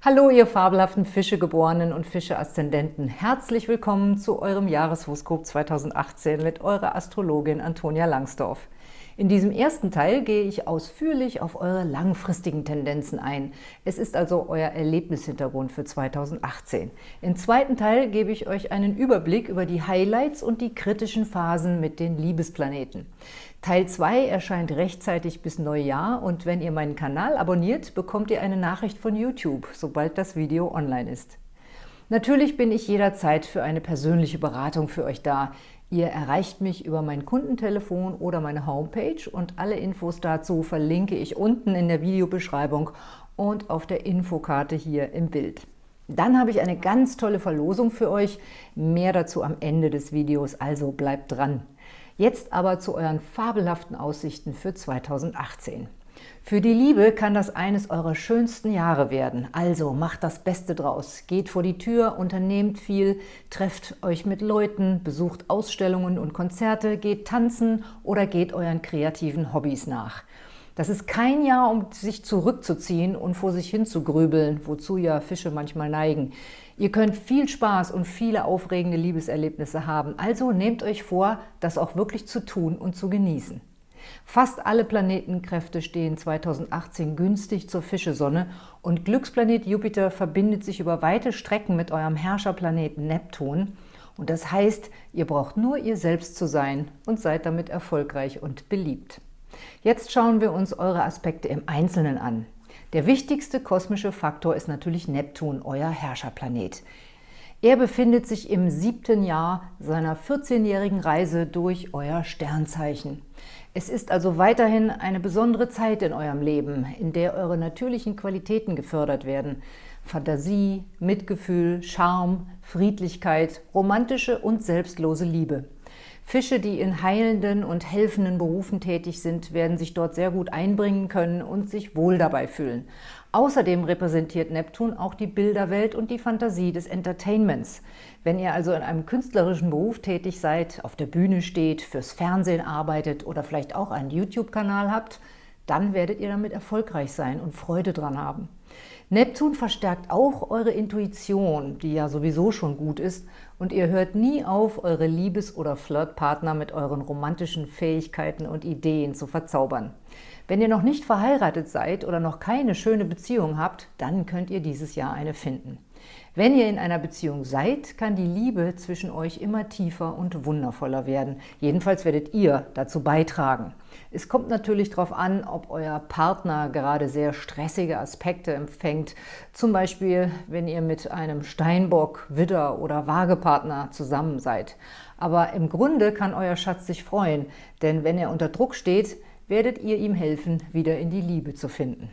Hallo, ihr fabelhaften Fischegeborenen und Fische-Aszendenten. Herzlich willkommen zu eurem Jahreshoroskop 2018 mit eurer Astrologin Antonia Langsdorf. In diesem ersten Teil gehe ich ausführlich auf eure langfristigen Tendenzen ein. Es ist also euer Erlebnishintergrund für 2018. Im zweiten Teil gebe ich euch einen Überblick über die Highlights und die kritischen Phasen mit den Liebesplaneten. Teil 2 erscheint rechtzeitig bis Neujahr und wenn ihr meinen Kanal abonniert, bekommt ihr eine Nachricht von YouTube, sobald das Video online ist. Natürlich bin ich jederzeit für eine persönliche Beratung für euch da. Ihr erreicht mich über mein Kundentelefon oder meine Homepage und alle Infos dazu verlinke ich unten in der Videobeschreibung und auf der Infokarte hier im Bild. Dann habe ich eine ganz tolle Verlosung für euch, mehr dazu am Ende des Videos, also bleibt dran. Jetzt aber zu euren fabelhaften Aussichten für 2018. Für die Liebe kann das eines eurer schönsten Jahre werden. Also macht das Beste draus. Geht vor die Tür, unternehmt viel, trefft euch mit Leuten, besucht Ausstellungen und Konzerte, geht tanzen oder geht euren kreativen Hobbys nach. Das ist kein Jahr, um sich zurückzuziehen und vor sich hin zu grübeln, wozu ja Fische manchmal neigen. Ihr könnt viel Spaß und viele aufregende Liebeserlebnisse haben, also nehmt euch vor, das auch wirklich zu tun und zu genießen. Fast alle Planetenkräfte stehen 2018 günstig zur Fischesonne und Glücksplanet Jupiter verbindet sich über weite Strecken mit eurem Herrscherplaneten Neptun. Und das heißt, ihr braucht nur ihr selbst zu sein und seid damit erfolgreich und beliebt. Jetzt schauen wir uns eure Aspekte im Einzelnen an. Der wichtigste kosmische Faktor ist natürlich Neptun, euer Herrscherplanet. Er befindet sich im siebten Jahr seiner 14-jährigen Reise durch euer Sternzeichen. Es ist also weiterhin eine besondere Zeit in eurem Leben, in der eure natürlichen Qualitäten gefördert werden. Fantasie, Mitgefühl, Charme, Friedlichkeit, romantische und selbstlose Liebe. Fische, die in heilenden und helfenden Berufen tätig sind, werden sich dort sehr gut einbringen können und sich wohl dabei fühlen. Außerdem repräsentiert Neptun auch die Bilderwelt und die Fantasie des Entertainments. Wenn ihr also in einem künstlerischen Beruf tätig seid, auf der Bühne steht, fürs Fernsehen arbeitet oder vielleicht auch einen YouTube-Kanal habt, dann werdet ihr damit erfolgreich sein und Freude dran haben. Neptun verstärkt auch eure Intuition, die ja sowieso schon gut ist, und ihr hört nie auf, eure Liebes- oder Flirtpartner mit euren romantischen Fähigkeiten und Ideen zu verzaubern. Wenn ihr noch nicht verheiratet seid oder noch keine schöne Beziehung habt, dann könnt ihr dieses Jahr eine finden. Wenn ihr in einer Beziehung seid, kann die Liebe zwischen euch immer tiefer und wundervoller werden. Jedenfalls werdet ihr dazu beitragen. Es kommt natürlich darauf an, ob euer Partner gerade sehr stressige Aspekte empfängt. Zum Beispiel, wenn ihr mit einem Steinbock, Widder oder Waagepartner zusammen seid. Aber im Grunde kann euer Schatz sich freuen, denn wenn er unter Druck steht, werdet ihr ihm helfen, wieder in die Liebe zu finden.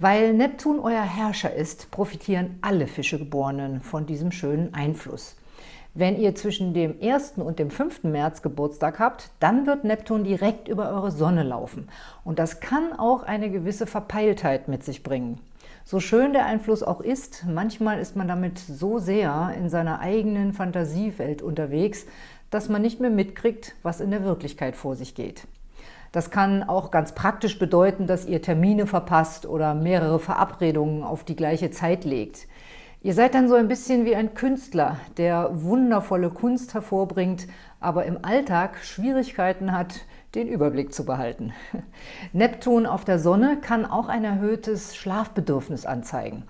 Weil Neptun euer Herrscher ist, profitieren alle Fischegeborenen von diesem schönen Einfluss. Wenn ihr zwischen dem 1. und dem 5. März Geburtstag habt, dann wird Neptun direkt über eure Sonne laufen. Und das kann auch eine gewisse Verpeiltheit mit sich bringen. So schön der Einfluss auch ist, manchmal ist man damit so sehr in seiner eigenen Fantasiewelt unterwegs, dass man nicht mehr mitkriegt, was in der Wirklichkeit vor sich geht. Das kann auch ganz praktisch bedeuten, dass ihr Termine verpasst oder mehrere Verabredungen auf die gleiche Zeit legt. Ihr seid dann so ein bisschen wie ein Künstler, der wundervolle Kunst hervorbringt, aber im Alltag Schwierigkeiten hat, den Überblick zu behalten. Neptun auf der Sonne kann auch ein erhöhtes Schlafbedürfnis anzeigen.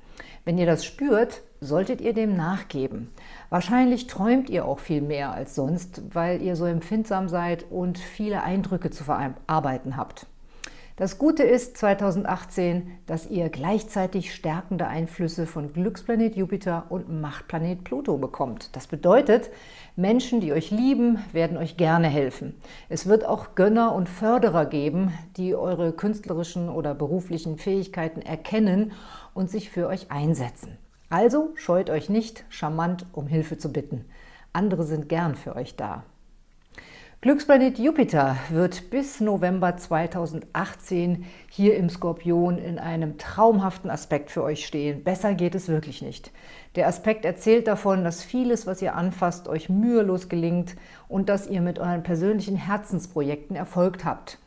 Wenn ihr das spürt, solltet ihr dem nachgeben. Wahrscheinlich träumt ihr auch viel mehr als sonst, weil ihr so empfindsam seid und viele Eindrücke zu verarbeiten habt. Das Gute ist 2018, dass ihr gleichzeitig stärkende Einflüsse von Glücksplanet Jupiter und Machtplanet Pluto bekommt. Das bedeutet, Menschen, die euch lieben, werden euch gerne helfen. Es wird auch Gönner und Förderer geben, die eure künstlerischen oder beruflichen Fähigkeiten erkennen und sich für euch einsetzen. Also scheut euch nicht, charmant um Hilfe zu bitten. Andere sind gern für euch da. Glücksplanet Jupiter wird bis November 2018 hier im Skorpion in einem traumhaften Aspekt für euch stehen. Besser geht es wirklich nicht. Der Aspekt erzählt davon, dass vieles, was ihr anfasst, euch mühelos gelingt und dass ihr mit euren persönlichen Herzensprojekten Erfolg habt.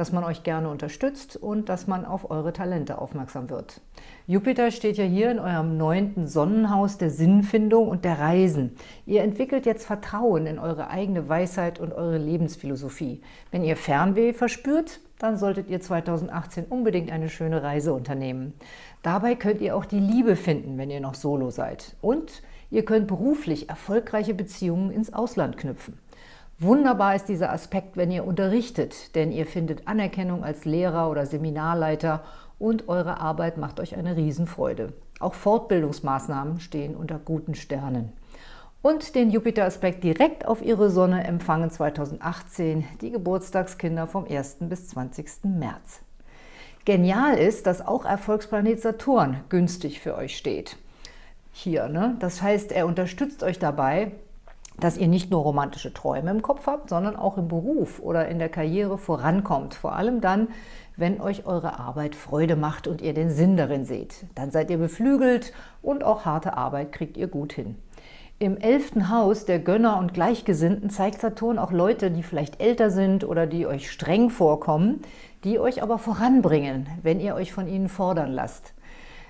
Dass man euch gerne unterstützt und dass man auf eure Talente aufmerksam wird. Jupiter steht ja hier in eurem neunten Sonnenhaus der Sinnfindung und der Reisen. Ihr entwickelt jetzt Vertrauen in eure eigene Weisheit und eure Lebensphilosophie. Wenn ihr Fernweh verspürt, dann solltet ihr 2018 unbedingt eine schöne Reise unternehmen. Dabei könnt ihr auch die Liebe finden, wenn ihr noch solo seid. Und ihr könnt beruflich erfolgreiche Beziehungen ins Ausland knüpfen. Wunderbar ist dieser Aspekt, wenn ihr unterrichtet, denn ihr findet Anerkennung als Lehrer oder Seminarleiter und eure Arbeit macht euch eine Riesenfreude. Auch Fortbildungsmaßnahmen stehen unter guten Sternen. Und den Jupiter-Aspekt direkt auf ihre Sonne empfangen 2018 die Geburtstagskinder vom 1. bis 20. März. Genial ist, dass auch Erfolgsplanet Saturn günstig für euch steht. Hier, ne? Das heißt, er unterstützt euch dabei, dass ihr nicht nur romantische Träume im Kopf habt, sondern auch im Beruf oder in der Karriere vorankommt. Vor allem dann, wenn euch eure Arbeit Freude macht und ihr den Sinn darin seht. Dann seid ihr beflügelt und auch harte Arbeit kriegt ihr gut hin. Im elften Haus der Gönner und Gleichgesinnten zeigt Saturn auch Leute, die vielleicht älter sind oder die euch streng vorkommen, die euch aber voranbringen, wenn ihr euch von ihnen fordern lasst.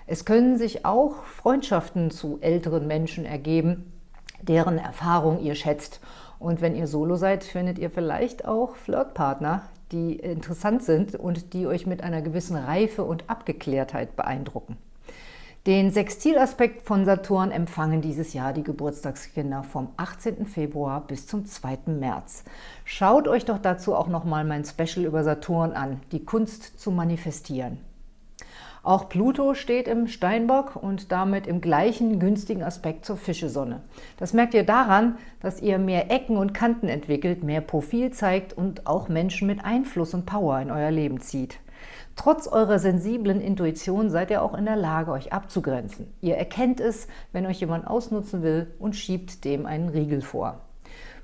Es können sich auch Freundschaften zu älteren Menschen ergeben, deren Erfahrung ihr schätzt. Und wenn ihr Solo seid, findet ihr vielleicht auch Flirtpartner, die interessant sind und die euch mit einer gewissen Reife und Abgeklärtheit beeindrucken. Den Sextilaspekt von Saturn empfangen dieses Jahr die Geburtstagskinder vom 18. Februar bis zum 2. März. Schaut euch doch dazu auch nochmal mein Special über Saturn an, die Kunst zu manifestieren. Auch Pluto steht im Steinbock und damit im gleichen günstigen Aspekt zur Fischesonne. Das merkt ihr daran, dass ihr mehr Ecken und Kanten entwickelt, mehr Profil zeigt und auch Menschen mit Einfluss und Power in euer Leben zieht. Trotz eurer sensiblen Intuition seid ihr auch in der Lage, euch abzugrenzen. Ihr erkennt es, wenn euch jemand ausnutzen will und schiebt dem einen Riegel vor.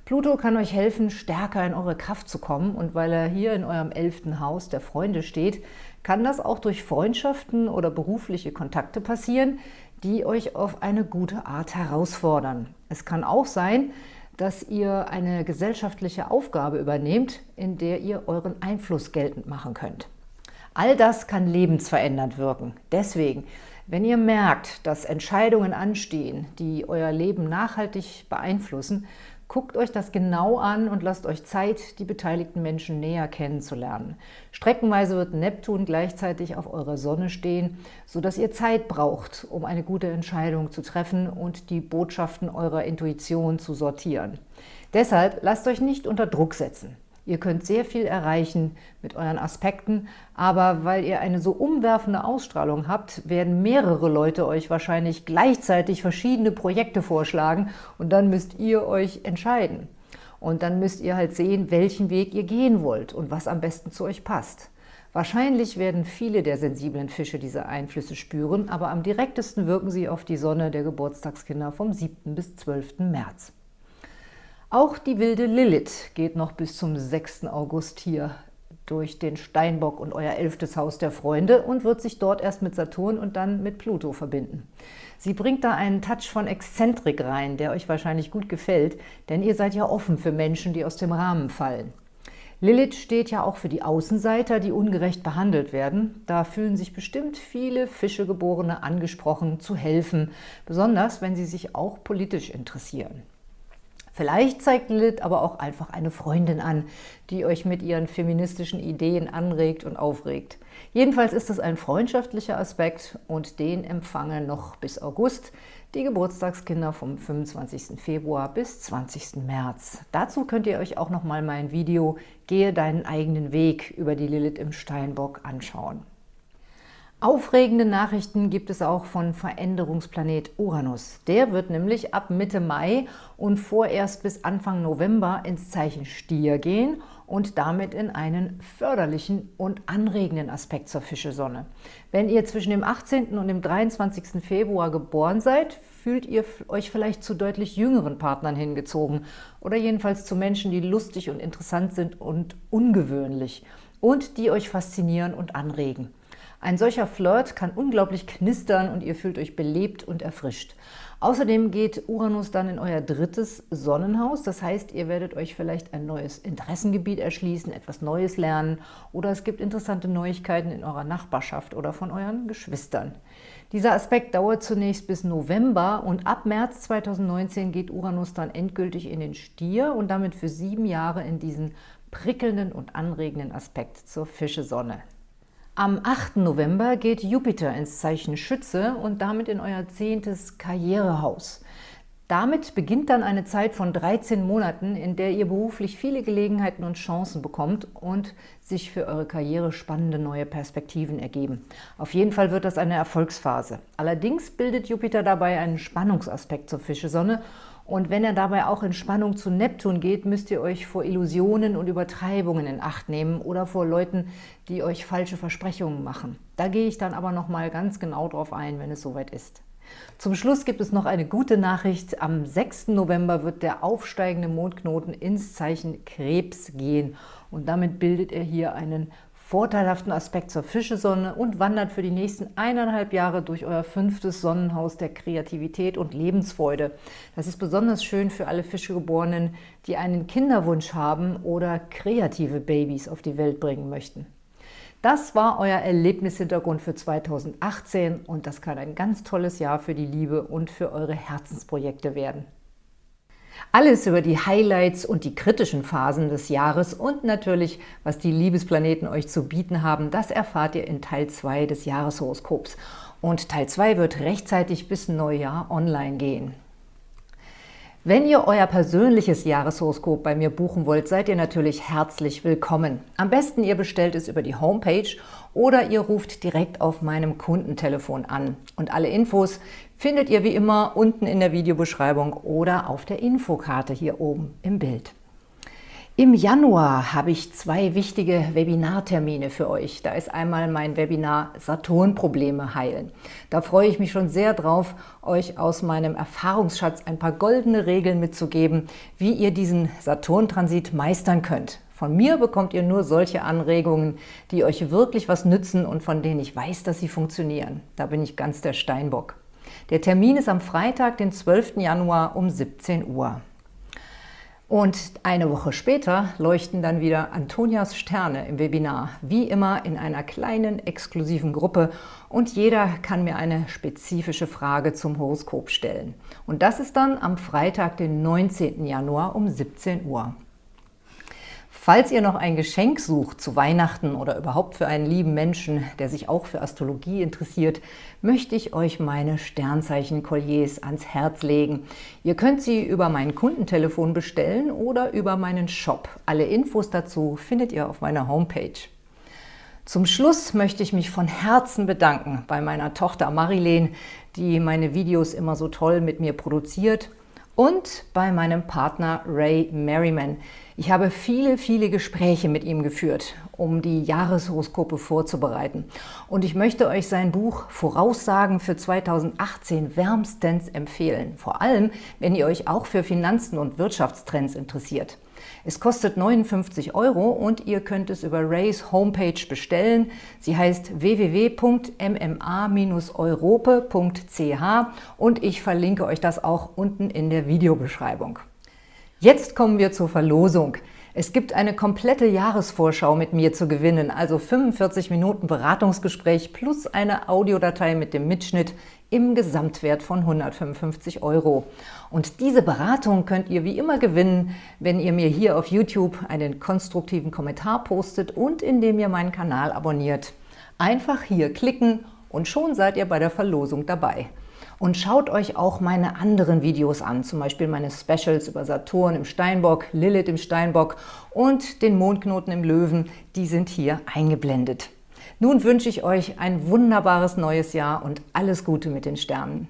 Pluto kann euch helfen, stärker in eure Kraft zu kommen und weil er hier in eurem elften Haus der Freunde steht, kann das auch durch Freundschaften oder berufliche Kontakte passieren, die euch auf eine gute Art herausfordern. Es kann auch sein, dass ihr eine gesellschaftliche Aufgabe übernehmt, in der ihr euren Einfluss geltend machen könnt. All das kann lebensverändernd wirken. Deswegen, wenn ihr merkt, dass Entscheidungen anstehen, die euer Leben nachhaltig beeinflussen, Guckt euch das genau an und lasst euch Zeit, die beteiligten Menschen näher kennenzulernen. Streckenweise wird Neptun gleichzeitig auf eurer Sonne stehen, sodass ihr Zeit braucht, um eine gute Entscheidung zu treffen und die Botschaften eurer Intuition zu sortieren. Deshalb lasst euch nicht unter Druck setzen. Ihr könnt sehr viel erreichen mit euren Aspekten, aber weil ihr eine so umwerfende Ausstrahlung habt, werden mehrere Leute euch wahrscheinlich gleichzeitig verschiedene Projekte vorschlagen und dann müsst ihr euch entscheiden. Und dann müsst ihr halt sehen, welchen Weg ihr gehen wollt und was am besten zu euch passt. Wahrscheinlich werden viele der sensiblen Fische diese Einflüsse spüren, aber am direktesten wirken sie auf die Sonne der Geburtstagskinder vom 7. bis 12. März. Auch die wilde Lilith geht noch bis zum 6. August hier durch den Steinbock und euer elftes Haus der Freunde und wird sich dort erst mit Saturn und dann mit Pluto verbinden. Sie bringt da einen Touch von Exzentrik rein, der euch wahrscheinlich gut gefällt, denn ihr seid ja offen für Menschen, die aus dem Rahmen fallen. Lilith steht ja auch für die Außenseiter, die ungerecht behandelt werden. Da fühlen sich bestimmt viele Fischegeborene angesprochen, zu helfen, besonders wenn sie sich auch politisch interessieren. Vielleicht zeigt Lilith aber auch einfach eine Freundin an, die euch mit ihren feministischen Ideen anregt und aufregt. Jedenfalls ist es ein freundschaftlicher Aspekt und den empfangen noch bis August die Geburtstagskinder vom 25. Februar bis 20. März. Dazu könnt ihr euch auch noch mal mein Video Gehe deinen eigenen Weg über die Lilith im Steinbock anschauen. Aufregende Nachrichten gibt es auch von Veränderungsplanet Uranus. Der wird nämlich ab Mitte Mai und vorerst bis Anfang November ins Zeichen Stier gehen und damit in einen förderlichen und anregenden Aspekt zur Fischesonne. Wenn ihr zwischen dem 18. und dem 23. Februar geboren seid, fühlt ihr euch vielleicht zu deutlich jüngeren Partnern hingezogen oder jedenfalls zu Menschen, die lustig und interessant sind und ungewöhnlich und die euch faszinieren und anregen. Ein solcher Flirt kann unglaublich knistern und ihr fühlt euch belebt und erfrischt. Außerdem geht Uranus dann in euer drittes Sonnenhaus. Das heißt, ihr werdet euch vielleicht ein neues Interessengebiet erschließen, etwas Neues lernen oder es gibt interessante Neuigkeiten in eurer Nachbarschaft oder von euren Geschwistern. Dieser Aspekt dauert zunächst bis November und ab März 2019 geht Uranus dann endgültig in den Stier und damit für sieben Jahre in diesen prickelnden und anregenden Aspekt zur Fische-Sonne. Am 8. November geht Jupiter ins Zeichen Schütze und damit in euer zehntes Karrierehaus. Damit beginnt dann eine Zeit von 13 Monaten, in der ihr beruflich viele Gelegenheiten und Chancen bekommt und sich für eure Karriere spannende neue Perspektiven ergeben. Auf jeden Fall wird das eine Erfolgsphase. Allerdings bildet Jupiter dabei einen Spannungsaspekt zur Fischesonne und wenn er dabei auch in Spannung zu Neptun geht, müsst ihr euch vor Illusionen und Übertreibungen in Acht nehmen oder vor Leuten, die euch falsche Versprechungen machen. Da gehe ich dann aber noch mal ganz genau drauf ein, wenn es soweit ist. Zum Schluss gibt es noch eine gute Nachricht. Am 6. November wird der aufsteigende Mondknoten ins Zeichen Krebs gehen. Und damit bildet er hier einen vorteilhaften Aspekt zur Fischesonne und wandert für die nächsten eineinhalb Jahre durch euer fünftes Sonnenhaus der Kreativität und Lebensfreude. Das ist besonders schön für alle Fischegeborenen, die einen Kinderwunsch haben oder kreative Babys auf die Welt bringen möchten. Das war euer Erlebnishintergrund für 2018 und das kann ein ganz tolles Jahr für die Liebe und für eure Herzensprojekte werden. Alles über die Highlights und die kritischen Phasen des Jahres und natürlich, was die Liebesplaneten euch zu bieten haben, das erfahrt ihr in Teil 2 des Jahreshoroskops. Und Teil 2 wird rechtzeitig bis Neujahr online gehen. Wenn ihr euer persönliches Jahreshoroskop bei mir buchen wollt, seid ihr natürlich herzlich willkommen. Am besten ihr bestellt es über die Homepage oder ihr ruft direkt auf meinem Kundentelefon an. Und alle Infos findet ihr wie immer unten in der Videobeschreibung oder auf der Infokarte hier oben im Bild. Im Januar habe ich zwei wichtige Webinartermine für euch. Da ist einmal mein Webinar Saturn-Probleme heilen. Da freue ich mich schon sehr drauf, euch aus meinem Erfahrungsschatz ein paar goldene Regeln mitzugeben, wie ihr diesen Saturn-Transit meistern könnt. Von mir bekommt ihr nur solche Anregungen, die euch wirklich was nützen und von denen ich weiß, dass sie funktionieren. Da bin ich ganz der Steinbock. Der Termin ist am Freitag, den 12. Januar um 17 Uhr. Und eine Woche später leuchten dann wieder Antonias Sterne im Webinar, wie immer in einer kleinen, exklusiven Gruppe und jeder kann mir eine spezifische Frage zum Horoskop stellen. Und das ist dann am Freitag, den 19. Januar um 17 Uhr. Falls ihr noch ein Geschenk sucht zu Weihnachten oder überhaupt für einen lieben Menschen, der sich auch für Astrologie interessiert, möchte ich euch meine Sternzeichen-Kolliers ans Herz legen. Ihr könnt sie über mein Kundentelefon bestellen oder über meinen Shop. Alle Infos dazu findet ihr auf meiner Homepage. Zum Schluss möchte ich mich von Herzen bedanken bei meiner Tochter Marilene, die meine Videos immer so toll mit mir produziert und bei meinem Partner Ray Merriman. Ich habe viele, viele Gespräche mit ihm geführt, um die Jahreshoroskope vorzubereiten. Und ich möchte euch sein Buch Voraussagen für 2018 wärmstens empfehlen. Vor allem, wenn ihr euch auch für Finanzen und Wirtschaftstrends interessiert. Es kostet 59 Euro und ihr könnt es über Rays Homepage bestellen. Sie heißt www.mma-europe.ch und ich verlinke euch das auch unten in der Videobeschreibung. Jetzt kommen wir zur Verlosung. Es gibt eine komplette Jahresvorschau mit mir zu gewinnen, also 45 Minuten Beratungsgespräch plus eine Audiodatei mit dem Mitschnitt im Gesamtwert von 155 Euro. Und diese Beratung könnt ihr wie immer gewinnen, wenn ihr mir hier auf YouTube einen konstruktiven Kommentar postet und indem ihr meinen Kanal abonniert. Einfach hier klicken und schon seid ihr bei der Verlosung dabei. Und schaut euch auch meine anderen Videos an, zum Beispiel meine Specials über Saturn im Steinbock, Lilith im Steinbock und den Mondknoten im Löwen, die sind hier eingeblendet. Nun wünsche ich euch ein wunderbares neues Jahr und alles Gute mit den Sternen.